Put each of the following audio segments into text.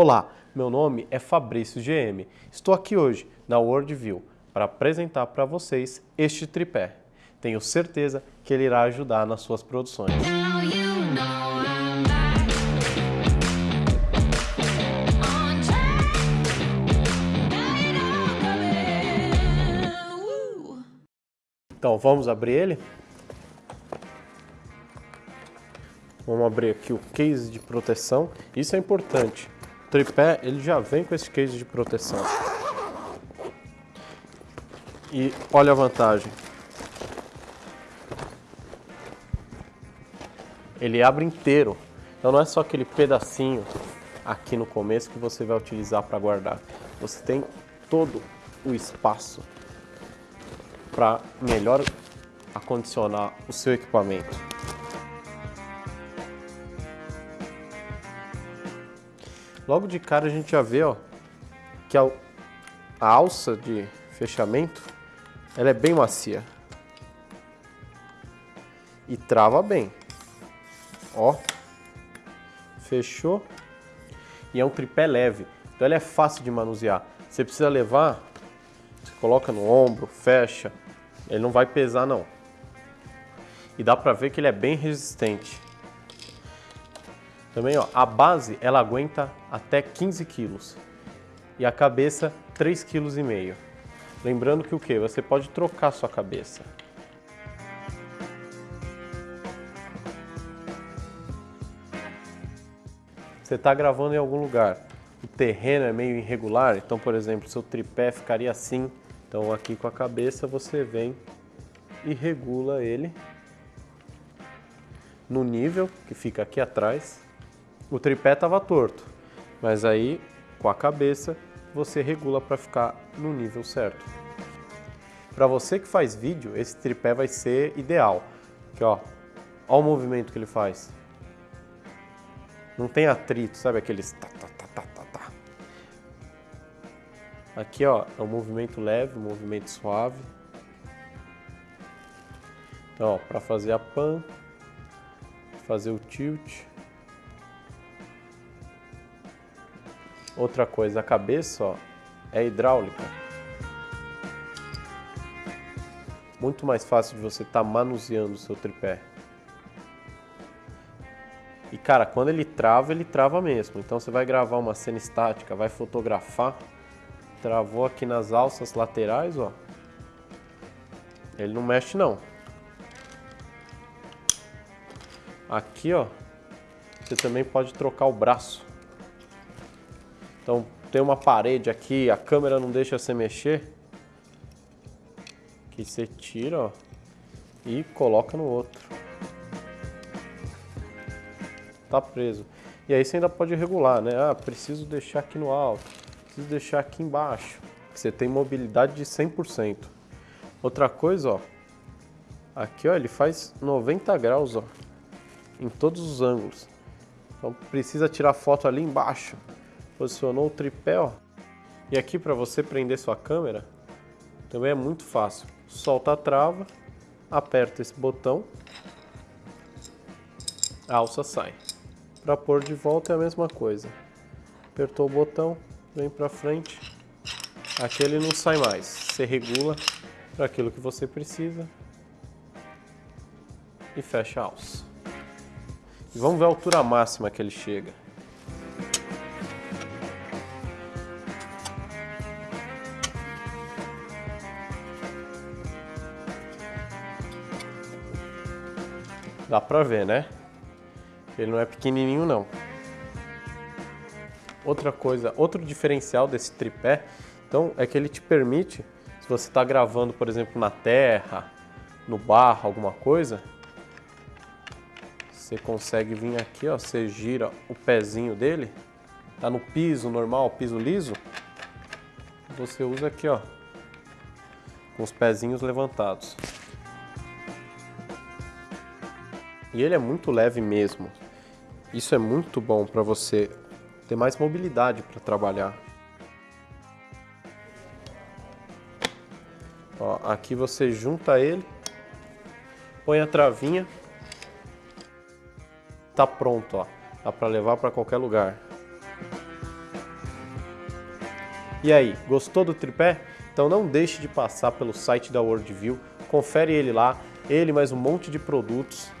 Olá, meu nome é Fabrício GM. Estou aqui hoje na Worldview para apresentar para vocês este tripé. Tenho certeza que ele irá ajudar nas suas produções. Então vamos abrir ele? Vamos abrir aqui o case de proteção. Isso é importante. Tripé ele já vem com esse case de proteção. E olha a vantagem. Ele abre inteiro. Então não é só aquele pedacinho aqui no começo que você vai utilizar para guardar. Você tem todo o espaço para melhor acondicionar o seu equipamento. Logo de cara a gente já vê ó, que a, a alça de fechamento ela é bem macia e trava bem. Ó, fechou e é um tripé leve, então ele é fácil de manusear. Você precisa levar, você coloca no ombro, fecha, ele não vai pesar não. E dá pra ver que ele é bem resistente. Também, ó, a base ela aguenta até 15 quilos e a cabeça 3,5 kg. Lembrando que o que? Você pode trocar sua cabeça. Você está gravando em algum lugar, o terreno é meio irregular, então, por exemplo, seu tripé ficaria assim. Então, aqui com a cabeça você vem e regula ele no nível que fica aqui atrás. O tripé estava torto, mas aí com a cabeça você regula para ficar no nível certo. Para você que faz vídeo, esse tripé vai ser ideal. Aqui, ó, ó o movimento que ele faz. Não tem atrito, sabe aqueles tá, tá, tá, tá, tá, tá. Aqui, ó, é um movimento leve, um movimento suave. Então, para fazer a pan, fazer o tilt. Outra coisa, a cabeça ó, é hidráulica. Muito mais fácil de você estar tá manuseando o seu tripé. E cara, quando ele trava, ele trava mesmo. Então você vai gravar uma cena estática, vai fotografar, travou aqui nas alças laterais, ó. Ele não mexe não. Aqui, ó, você também pode trocar o braço. Então, tem uma parede aqui, a câmera não deixa você mexer. Que você tira, ó, e coloca no outro. Tá preso. E aí você ainda pode regular, né? Ah, preciso deixar aqui no alto, preciso deixar aqui embaixo. Você tem mobilidade de 100%. Outra coisa, ó, aqui ó, ele faz 90 graus, ó, em todos os ângulos. Então precisa tirar foto ali embaixo. Posicionou o tripé, ó. E aqui para você prender sua câmera, também é muito fácil. Solta a trava, aperta esse botão, a alça sai. Para pôr de volta é a mesma coisa. Apertou o botão, vem para frente. Aqui ele não sai mais. Você regula para aquilo que você precisa e fecha a alça. E vamos ver a altura máxima que ele chega. Dá pra ver, né? Ele não é pequenininho não. Outra coisa, outro diferencial desse tripé, então, é que ele te permite, se você está gravando, por exemplo, na terra, no barro, alguma coisa, você consegue vir aqui, ó, você gira o pezinho dele, tá no piso normal, piso liso, você usa aqui, ó, com os pezinhos levantados. E ele é muito leve mesmo. Isso é muito bom para você ter mais mobilidade para trabalhar. Ó, aqui você junta ele, põe a travinha, tá pronto, ó. Dá para levar para qualquer lugar. E aí, gostou do tripé? Então não deixe de passar pelo site da Worldview, confere ele lá, ele mais um monte de produtos.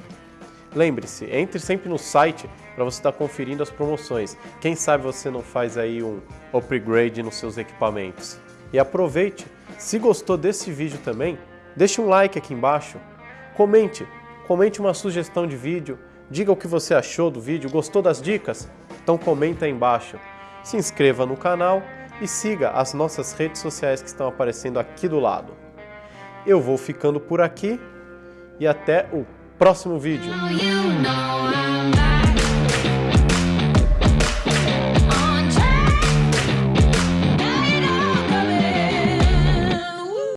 Lembre-se, entre sempre no site para você estar conferindo as promoções. Quem sabe você não faz aí um upgrade nos seus equipamentos. E aproveite, se gostou desse vídeo também, deixe um like aqui embaixo, comente, comente uma sugestão de vídeo, diga o que você achou do vídeo, gostou das dicas? Então comenta aí embaixo. Se inscreva no canal e siga as nossas redes sociais que estão aparecendo aqui do lado. Eu vou ficando por aqui e até o próximo vídeo.